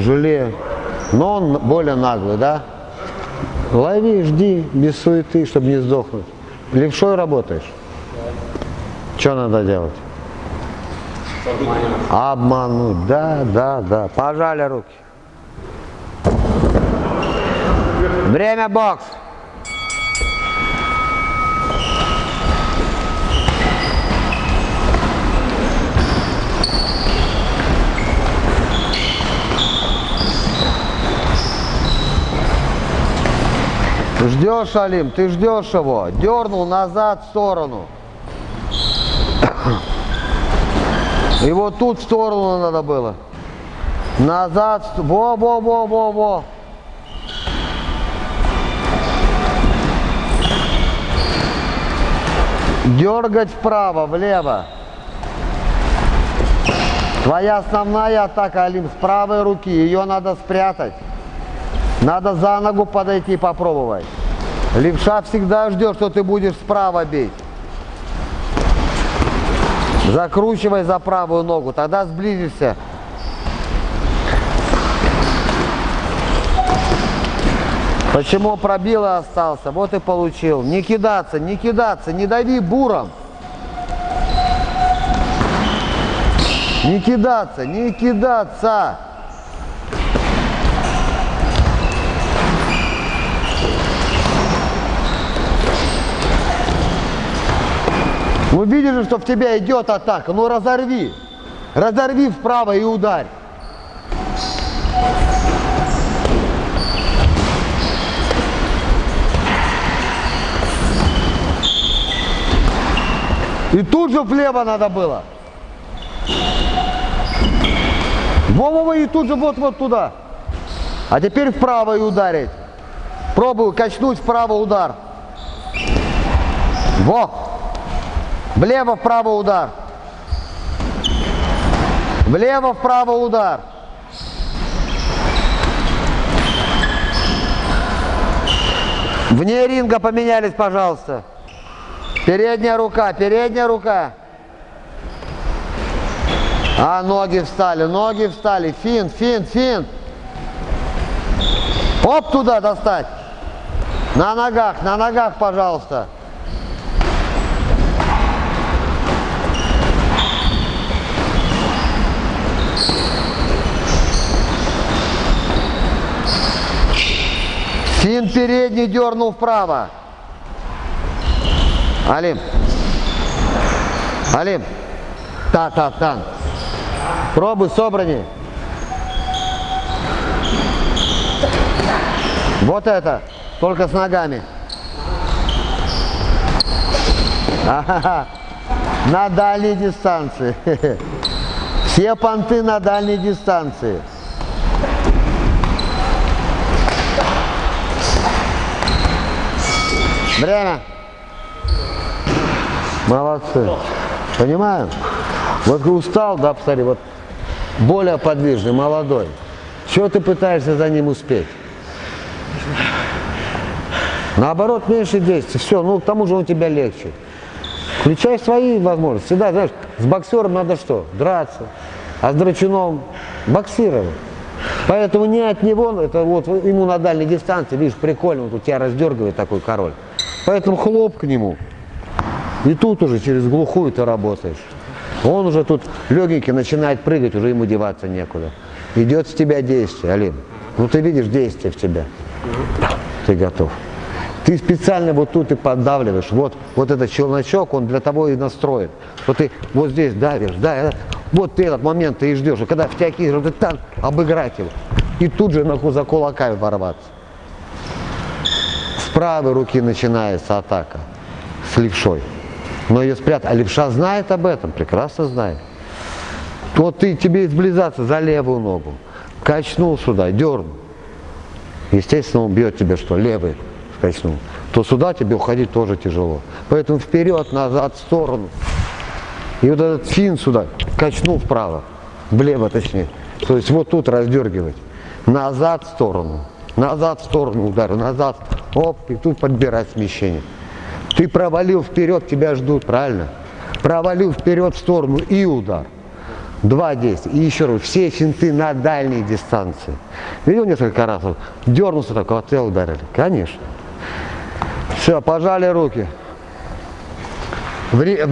тяжелее, но он более наглый, да? Лови, жди, без суеты, чтобы не сдохнуть. Левшой работаешь? Что надо делать? Обмануть, да, да, да. Пожали руки. Время бокс. Ждешь, Алим, ты ждешь его. Дернул назад в сторону. И вот тут в сторону надо было. Назад. Во-во-во-во-во. Дергать вправо, влево. Твоя основная атака, Алим, с правой руки. Ее надо спрятать. Надо за ногу подойти попробовать. Левша всегда ждет, что ты будешь справа бить. Закручивай за правую ногу, тогда сблизишься. Почему пробил и остался? Вот и получил. Не кидаться, не кидаться, не дави буром. Не кидаться, не кидаться. Ну видишь, что в тебя идет атака, ну разорви. Разорви вправо и ударь. И тут же влево надо было. Во-во-во, и тут же вот-вот туда. А теперь вправо и ударить. Пробую качнуть вправо удар. Во! Влево, вправо удар. Влево, вправо удар. Вне ринга поменялись, пожалуйста. Передняя рука, передняя рука. А, ноги встали, ноги встали. Фин, фин, фин. Оп, туда достать. На ногах, на ногах, пожалуйста. Фин передний дернул вправо. Алим. Алим. Та-та-тан. Пробуй, собрани. Вот это. Только с ногами. На дальней дистанции. Все понты на дальней дистанции. Время. Молодцы. Понимаем? Вот устал, да, посмотри, вот более подвижный, молодой. Чего ты пытаешься за ним успеть? Наоборот, меньше действий. Все, ну к тому же он тебя легче. Включай свои возможности. Всегда, знаешь, с боксером надо что? Драться. А с драчуном боксировать. Поэтому не от него, это вот ему на дальней дистанции, видишь, прикольно, вот у тебя раздергивает такой король. Поэтому хлоп к нему. И тут уже через глухую ты работаешь. Он уже тут легенький начинает прыгать, уже ему деваться некуда. Идет с тебя действие, Алин. Ну ты видишь действие в тебя. Ты готов. Ты специально вот тут и поддавливаешь. Вот, вот этот челночок, он для того и настроен. Вот ты вот здесь давишь, да, вот ты этот момент ты и ждешь. И когда в тебя кинешь, ты там обыграть его. И тут же нахуй за кулаками ворваться правой руки начинается атака с левшой. Но ее спрятать. А левша знает об этом, прекрасно знает. Вот ты, тебе изблизаться за левую ногу. Качнул сюда, дернул. Естественно, он бьет тебя что? Левый качнул. То сюда тебе уходить тоже тяжело. Поэтому вперед, назад, в сторону. И вот этот фин сюда качнул вправо. Влево точнее. То есть вот тут раздергивать. Назад, в сторону. Назад, в сторону удар. Назад, Оп, и тут подбирать смещение. Ты провалил вперед, тебя ждут, правильно? Провалил вперед в сторону и удар. Два действия. И еще раз, все финты на дальней дистанции. Видел несколько раз? Дернулся так, вот отвел ударили. Конечно. Все, пожали руки. Вне-